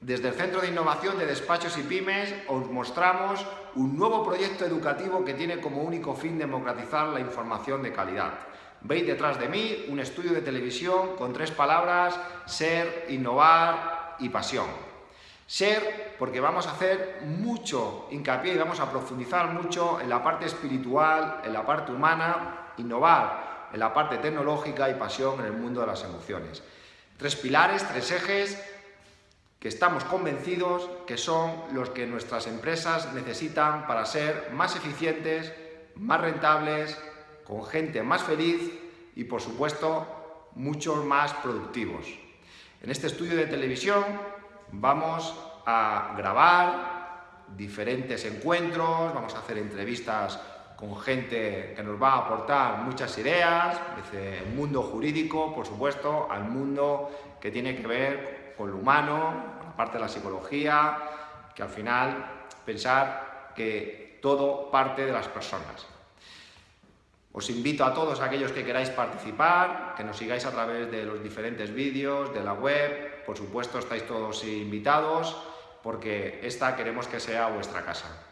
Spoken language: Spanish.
Desde el Centro de Innovación de Despachos y Pymes os mostramos un nuevo proyecto educativo que tiene como único fin democratizar la información de calidad. Veis detrás de mí un estudio de televisión con tres palabras, ser, innovar y pasión. Ser, porque vamos a hacer mucho hincapié y vamos a profundizar mucho en la parte espiritual, en la parte humana, innovar en la parte tecnológica y pasión en el mundo de las emociones. Tres pilares, tres ejes que estamos convencidos que son los que nuestras empresas necesitan para ser más eficientes, más rentables, con gente más feliz y, por supuesto, muchos más productivos. En este estudio de televisión vamos a grabar diferentes encuentros, vamos a hacer entrevistas con gente que nos va a aportar muchas ideas, desde el mundo jurídico, por supuesto, al mundo que tiene que ver con lo humano, con de la psicología, que al final pensar que todo parte de las personas. Os invito a todos aquellos que queráis participar, que nos sigáis a través de los diferentes vídeos, de la web, por supuesto estáis todos invitados, porque esta queremos que sea vuestra casa.